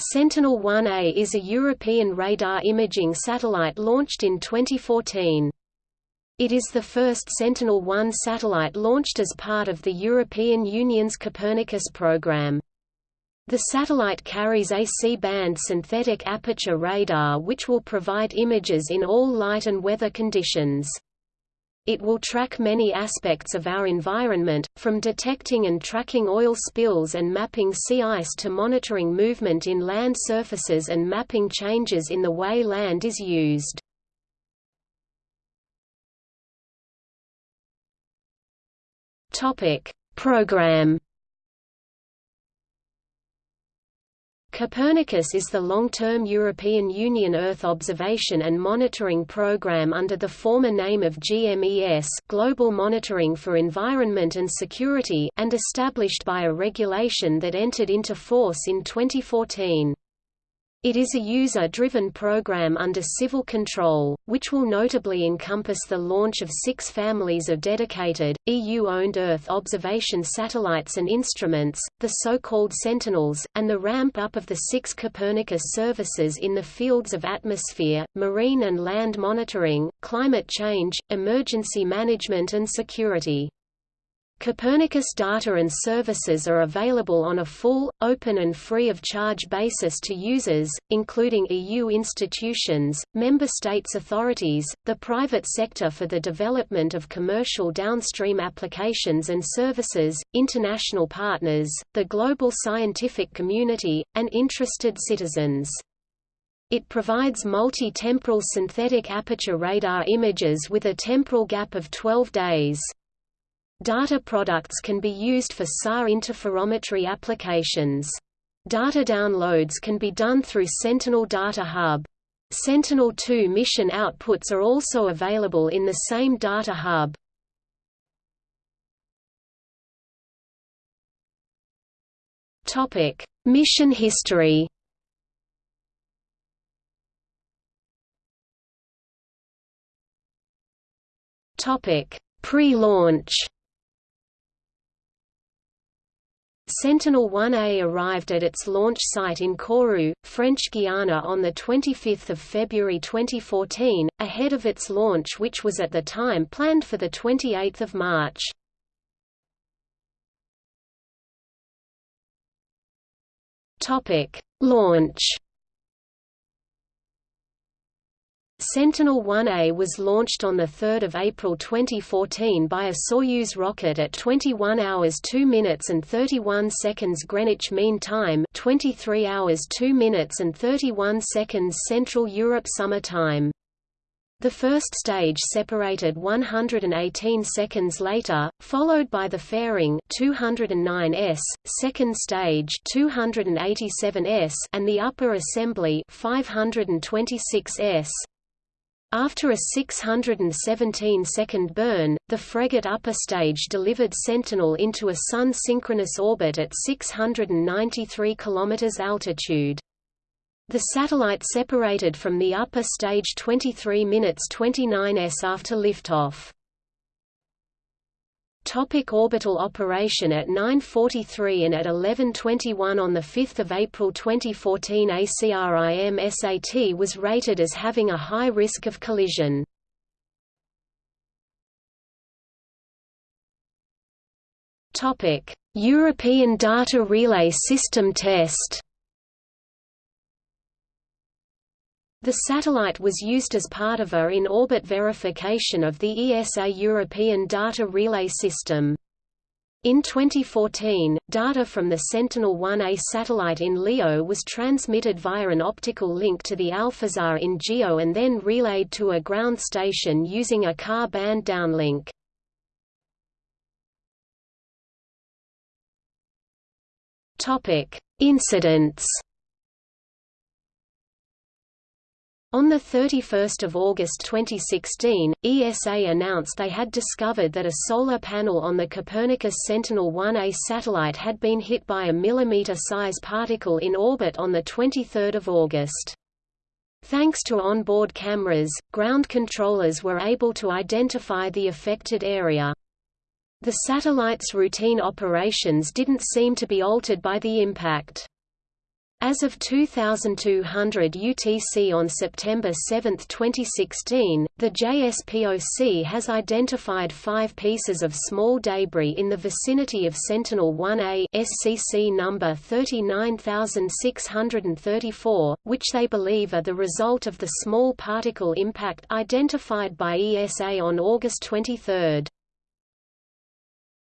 Sentinel-1A is a European radar imaging satellite launched in 2014. It is the first Sentinel-1 satellite launched as part of the European Union's Copernicus program. The satellite carries a C-band synthetic aperture radar which will provide images in all light and weather conditions. It will track many aspects of our environment, from detecting and tracking oil spills and mapping sea ice to monitoring movement in land surfaces and mapping changes in the way land is used. Program Copernicus is the long-term European Union Earth observation and monitoring program under the former name of GMES Global Monitoring for Environment and Security and established by a regulation that entered into force in 2014. It is a user-driven program under civil control, which will notably encompass the launch of six families of dedicated, EU-owned Earth observation satellites and instruments, the so-called Sentinels, and the ramp-up of the six Copernicus services in the fields of atmosphere, marine and land monitoring, climate change, emergency management and security. Copernicus data and services are available on a full, open and free of charge basis to users, including EU institutions, member states authorities, the private sector for the development of commercial downstream applications and services, international partners, the global scientific community, and interested citizens. It provides multi-temporal synthetic aperture radar images with a temporal gap of 12 days. Data products can be used for SAR interferometry applications. Data downloads can be done through Sentinel Data Hub. Sentinel-2 mission outputs are also available in the same data hub. Topic: Mission history. Topic: Pre-launch. Sentinel-1A arrived at its launch site in Kourou, French Guiana on 25 February 2014, ahead of its launch which was at the time planned for 28 March. Launch Sentinel-1A was launched on 3 April 2014 by a Soyuz rocket at 21 hours 2 minutes and 31 seconds Greenwich Mean Time 23 hours 2 minutes and 31 seconds Central Europe Summer Time. The first stage separated 118 seconds later, followed by the fairing 209s, second stage 287s, and the upper assembly 526s. After a 617-second burn, the Fregat upper stage delivered Sentinel into a Sun-synchronous orbit at 693 km altitude. The satellite separated from the upper stage 23 minutes 29s after liftoff. Topic orbital operation At 9.43 and at 11.21 on 5 April 2014 ACRIM SAT was rated as having a high risk of collision. European Data Relay System test The satellite was used as part of a in-orbit verification of the ESA European Data Relay System. In 2014, data from the Sentinel-1A satellite in LEO was transmitted via an optical link to the Alphasat in GEO and then relayed to a ground station using a Ka-band downlink. Incidents On 31 August 2016, ESA announced they had discovered that a solar panel on the Copernicus Sentinel-1A satellite had been hit by a millimeter-size particle in orbit on 23 August. Thanks to onboard cameras, ground controllers were able to identify the affected area. The satellite's routine operations didn't seem to be altered by the impact. As of 2200 UTC on September 7, 2016, the JSPOC has identified five pieces of small debris in the vicinity of Sentinel-1A SCC number 39634, which they believe are the result of the small particle impact identified by ESA on August 23.